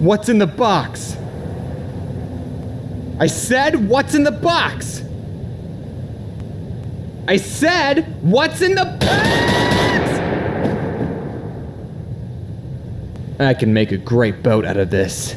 What's in the box? I said, what's in the box? I said, what's in the box? I can make a great boat out of this.